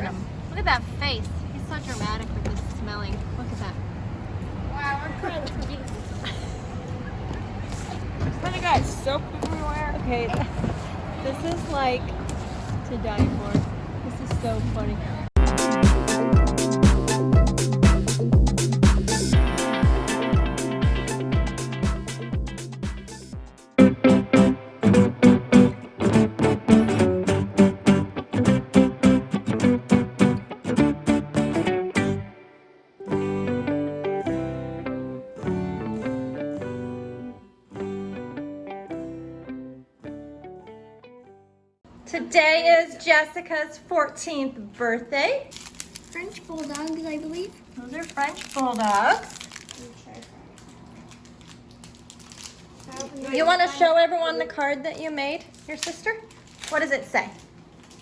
at him. Look at that face. He's so dramatic with his smelling. Look at that. Wow, we're for Jesus. Kind of got soap everywhere. Okay, this is like to die for. This is so funny. Today is Jessica's 14th birthday. French bulldogs, I believe. Those are French bulldogs. You want to show everyone the card that you made, your sister? What does it say?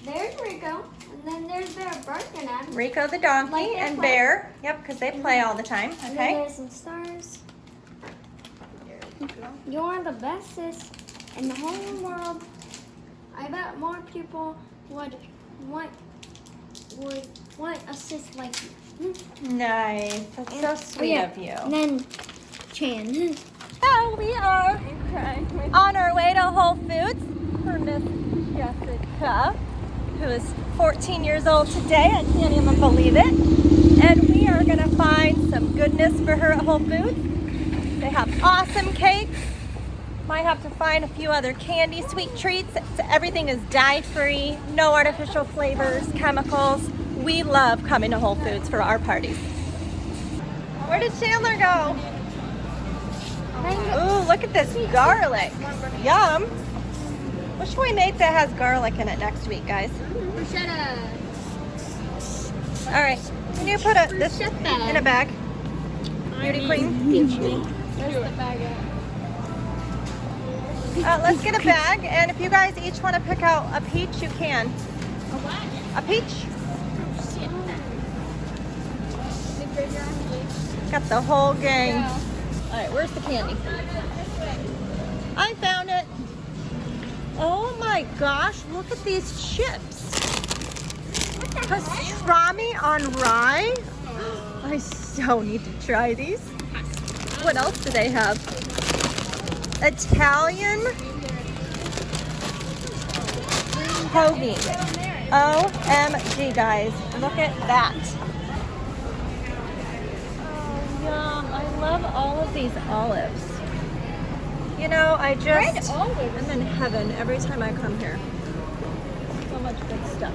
There's Rico, and then there's Bear barking. Rico the donkey Like and play. Bear. Yep, because they play all the mm-hmm. time. And then Okay. there's some stars. You're the bestest in the whole world. I bet more people would want would want a sis like you. Nice. That's so sweet yeah. of you. And then Chan. So we are on our way to Whole Foods for Miss Jessica, who is 14 years old today. I can't even believe it. And we are gonna find some goodness for her at Whole Foods. They have awesome cakes. Might have to find a few other candy, sweet treats. So everything is dye-free, no artificial flavors, chemicals. We love coming to Whole Foods for our parties. Where did Chandler go? Ooh, look at this garlic. Yum. What should we make that has garlic in it next week, guys? All right. Can you put a, this in a bag? Beauty queen. Uh, let's get a bag, and if you guys each want to pick out a peach, you can. A what? A peach? Got the whole gang. All right, where's the candy? I found it. Oh my gosh, look at these chips. Pastrami on rye. I so need to try these. What else do they have? Italian hoagie. OMG, guys. Look at that. Oh, yum. I love all of these olives. You know, I just, I'm in heaven every time I come here. So much good stuff.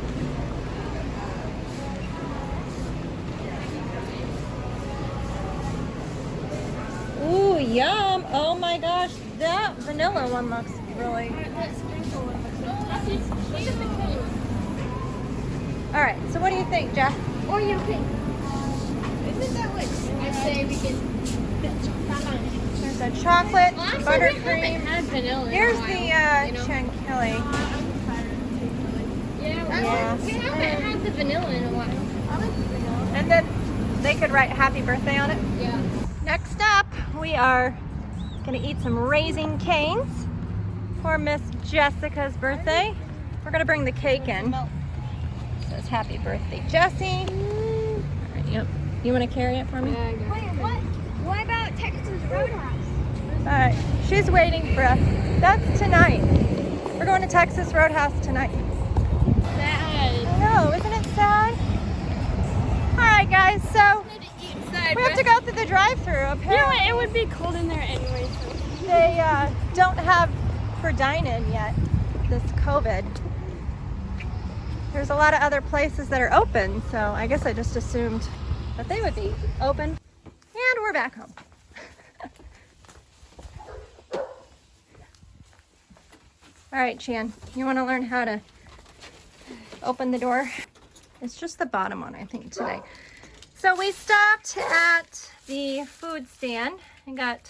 Ooh, yum. Oh my gosh, that vanilla one looks really. All right, so what do you think, Jeff? Oreo cake. Isn't that what I say we can There's a chocolate, buttercream. vanilla. Here's the uh, chantilly. Yeah, Yeah. we haven't had the vanilla in a while. I like the vanilla. And then they could write happy birthday on it. Yeah. Next up, we are gonna eat some Raising Cane's for Miss Jessica's birthday. We're gonna bring the cake in. It says happy birthday, Jessie. All right, yep. You wanna carry it for me? Wait, what? What about Texas Roadhouse? All right, she's waiting for us. That's tonight. We're going to Texas Roadhouse tonight. Sad. I know, isn't it sad? All right, guys, so drive-through. Apparently, what? It would be cold in there anyway. So. they uh, don't have for dine-in yet, this COVID. There's a lot of other places that are open, so I guess I just assumed that they would be open. And we're back home. All right, Chan, you want to learn how to open the door? It's just the bottom one, I think, today. So we stopped at the food stand and got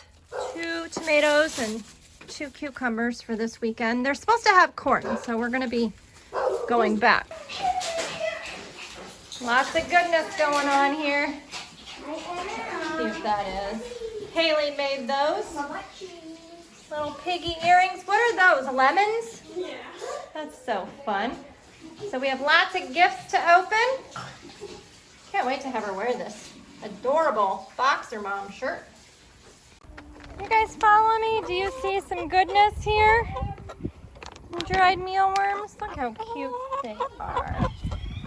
two tomatoes and two cucumbers for this weekend. They're supposed to have corn, so we're gonna be going back. Lots of goodness going on here. See if that is. Haley made those. Little piggy earrings. What are those? Lemons? Yeah. That's so fun. So we have lots of gifts to open. To have her wear this adorable boxer mom shirt. You guys follow me? Do you see some goodness here? Dried mealworms. Look how cute they are.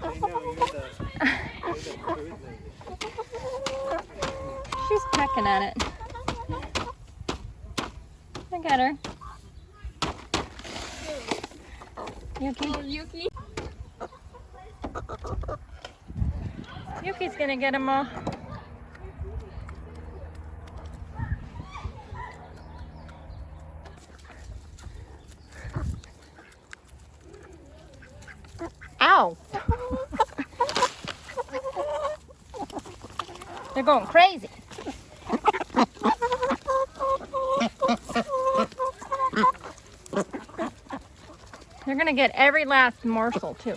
She's pecking at it. Look at her. Yuki. Oh, Yuki. Yuki's gonna get them all. Ow! They're going crazy. They're gonna get every last morsel too.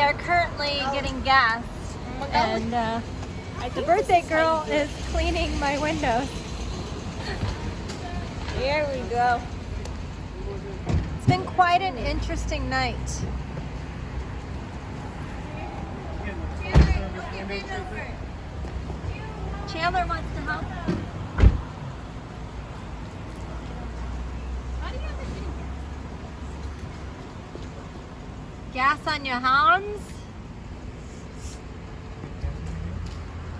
We are currently getting gas, and uh, the birthday girl is cleaning my windows. Here we go. It's been quite an interesting night. Chandler wants to help. Gas on your hands?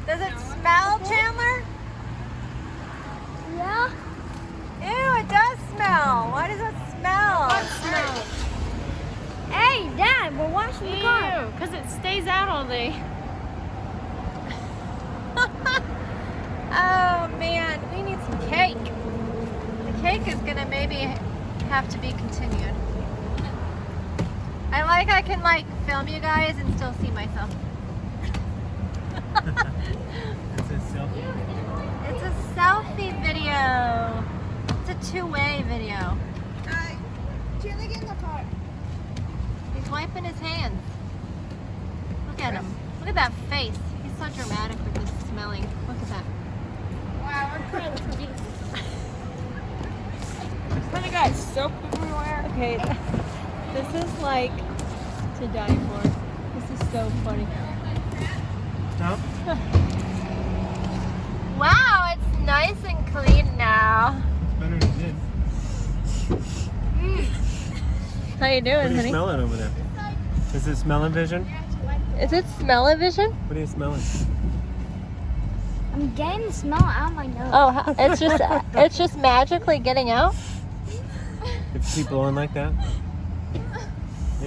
Does it smell, Chandler? Yeah. Ew, it does smell. Why does it smell? Hey, Dad, we're washing the car. because it stays out all day. oh man, we need some cake. The cake is gonna maybe have to be continued. I like I can like film you guys and still see myself. It's a selfie. It's a selfie video. It's a two-way video. Chandler, get in the car. He's wiping his hands. Look at him. Look at that face. He's so dramatic with his smelling. Look at that. Wow, we're crying for you. Then I got soap everywhere. Okay, this is like to die for. This is so funny. Stop. Wow, it's nice and clean now. Better than it did. Mm. How you doing, What doing, are you honey? smelling over there? Is it smelling vision? Is it smell-o-vision? What are you smelling? I'm getting the smell out of my nose. Oh, it's just it's just magically getting out. If keep blowing like that?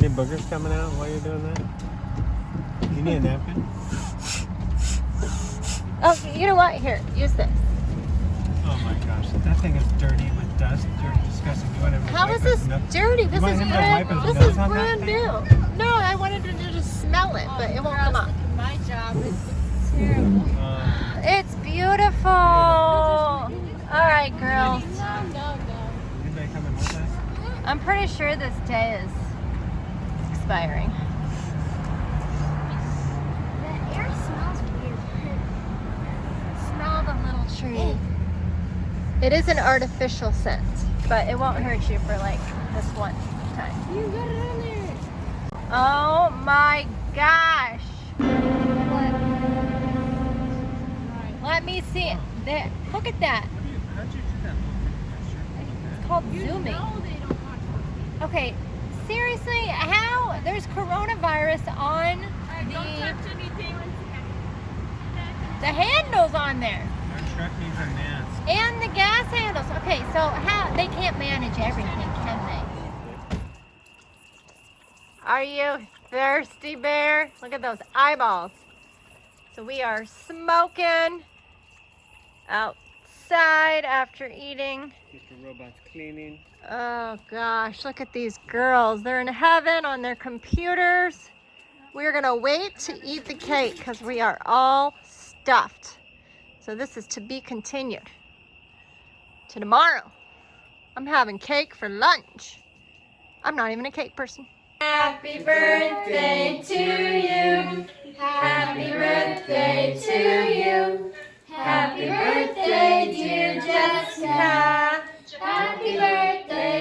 Any boogers coming out while you're doing that? You need a napkin? Oh, you know what? Here, use this. Oh my gosh, that thing is dirty with dust. Dirty, disgusting. You want him to How wipe is his this nose? dirty? This is brand. This is nose on that brand new. No, I wanted to just smell it, but it won't come up. My job is terrible. Uh, It's beautiful. All right, girls. No, no, no. anybody coming with us? I'm pretty sure this day is expiring. The air smells weird. Smell the little tree. It is an artificial scent, but it won't hurt you for like this one time. You got it on there. Oh my gosh. Let me see it. There. Look at that. How'd you do that? It's called zooming. Okay, seriously, how? There's coronavirus on the, the handles on there. Our truck needs a mask. And the gas handles. Okay, so how they can't manage everything, can they? Are you thirsty, bear? Look at those eyeballs. So we are smoking outside after eating. Mr. Robot's cleaning. Oh gosh, look at these girls. They're in heaven on their computers. We're gonna wait to eat the cake because we are all stuffed. So this is to be continued. to tomorrow. I'm having cake for lunch. I'm not even a cake person. Happy birthday to you. Happy birthday to you. Happy birthday, dear Jessica. Happy birthday